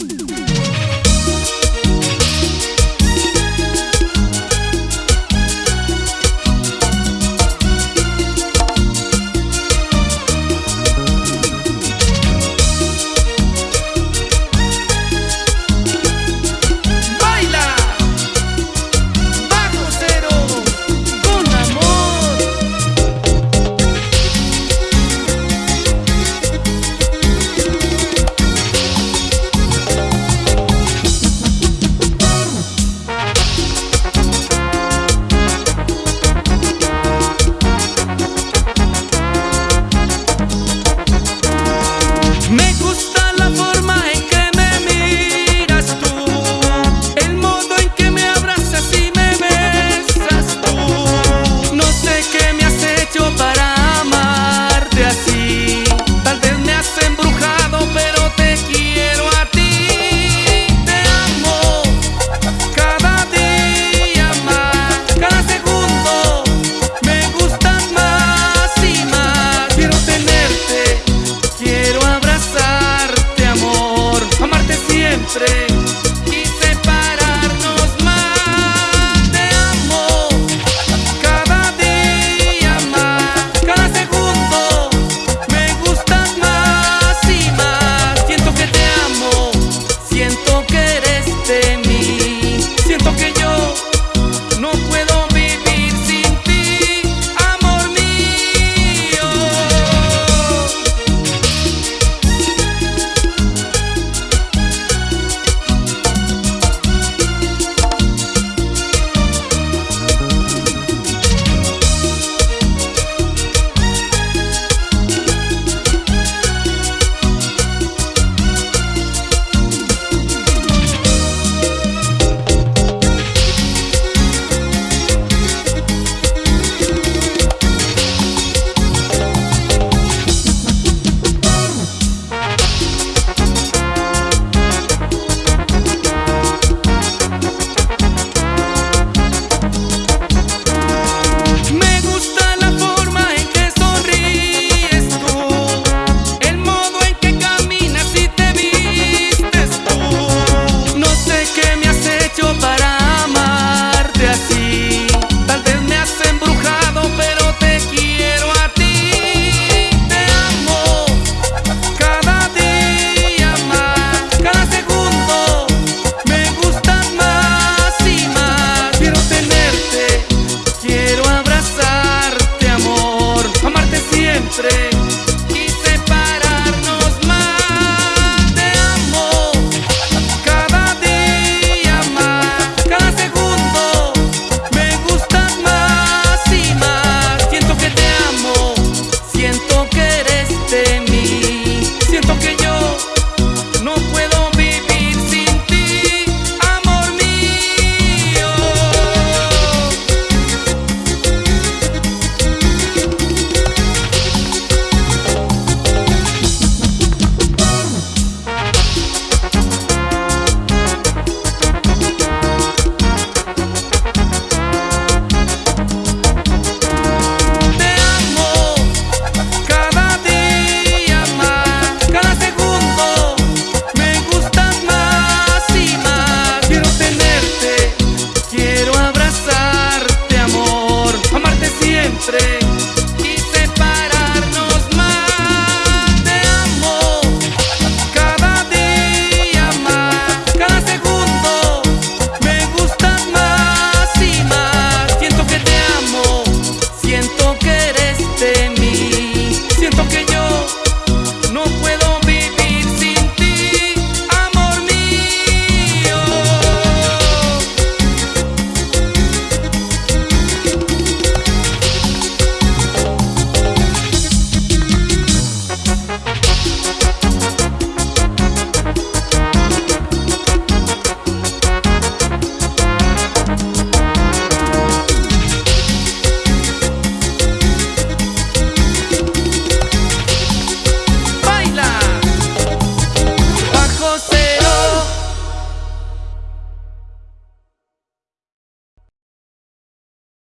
Ooh. Siempre siempre.